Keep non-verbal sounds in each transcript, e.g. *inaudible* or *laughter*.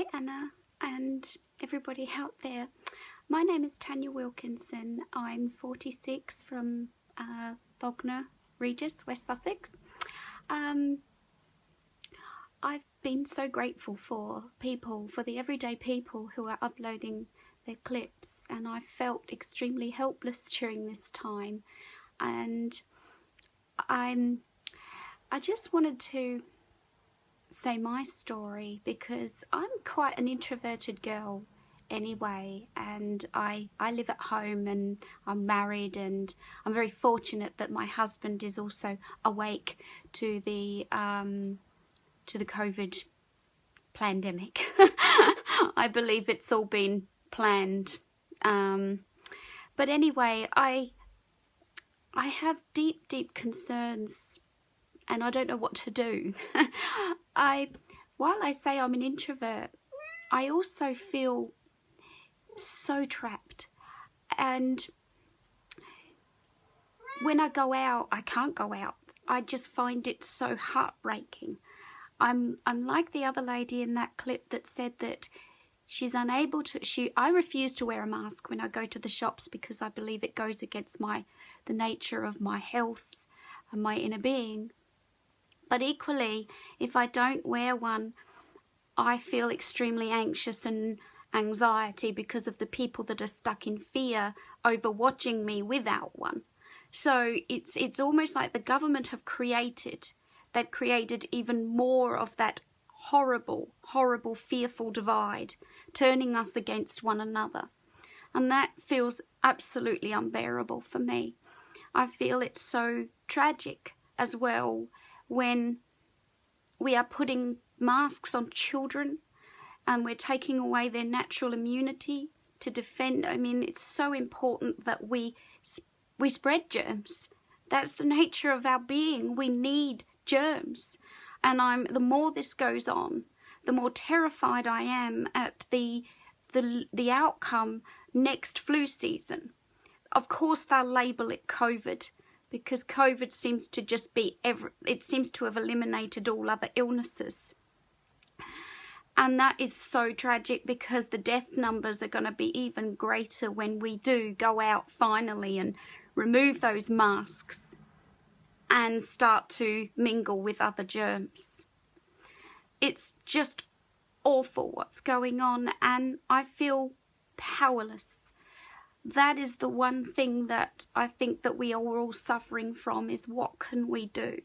Hi Anna and everybody out there. My name is Tanya Wilkinson. I'm 46 from uh, Bognor Regis, West Sussex. Um, I've been so grateful for people, for the everyday people who are uploading their clips and I felt extremely helpless during this time and I'm I just wanted to say my story because I'm quite an introverted girl anyway and I I live at home and I'm married and I'm very fortunate that my husband is also awake to the um, to the COVID pandemic. *laughs* I believe it's all been planned. Um, but anyway, I I have deep, deep concerns and I don't know what to do. *laughs* I, while I say I'm an introvert, I also feel so trapped. And when I go out, I can't go out. I just find it so heartbreaking. I'm I'm like the other lady in that clip that said that she's unable to she I refuse to wear a mask when I go to the shops because I believe it goes against my the nature of my health and my inner being. But equally, if I don't wear one, I feel extremely anxious and anxiety because of the people that are stuck in fear over watching me without one. So it's it's almost like the government have created they've created even more of that horrible, horrible, fearful divide, turning us against one another. And that feels absolutely unbearable for me. I feel it's so tragic as well when we are putting masks on children and we're taking away their natural immunity to defend. I mean, it's so important that we we spread germs. That's the nature of our being. We need germs. And I'm the more this goes on, the more terrified I am at the the the outcome next flu season. Of course they'll label it COVID because COVID seems to just be every it seems to have eliminated all other illnesses. And that is so tragic because the death numbers are going to be even greater when we do go out finally and remove those masks and start to mingle with other germs. It's just awful what's going on and I feel powerless. That is the one thing that I think that we are all suffering from is what can we do?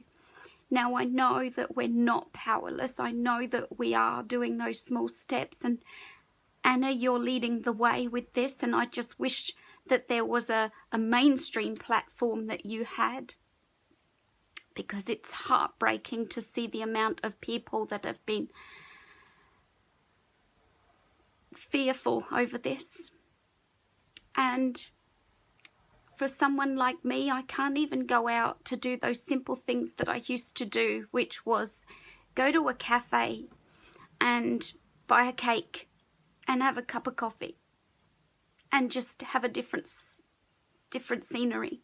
Now I know that we're not powerless. I know that we are doing those small steps and Anna, you're leading the way with this and I just wish that there was a, a mainstream platform that you had because it's heartbreaking to see the amount of people that have been fearful over this. And for someone like me, I can't even go out to do those simple things that I used to do, which was go to a cafe and buy a cake and have a cup of coffee and just have a different different scenery.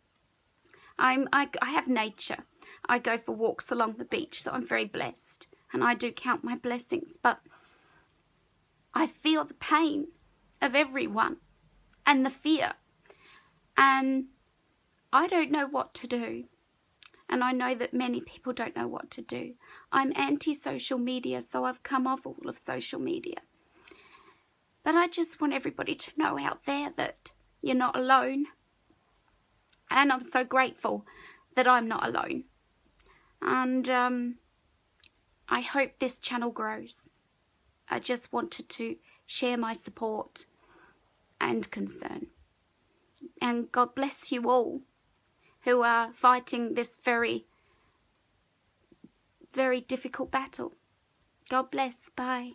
I'm I, I have nature. I go for walks along the beach, so I'm very blessed. And I do count my blessings, but I feel the pain of everyone and the fear. And I don't know what to do. And I know that many people don't know what to do. I'm anti-social media, so I've come off all of social media. But I just want everybody to know out there that you're not alone. And I'm so grateful that I'm not alone. And um, I hope this channel grows. I just wanted to share my support and concern. And God bless you all who are fighting this very, very difficult battle. God bless. Bye.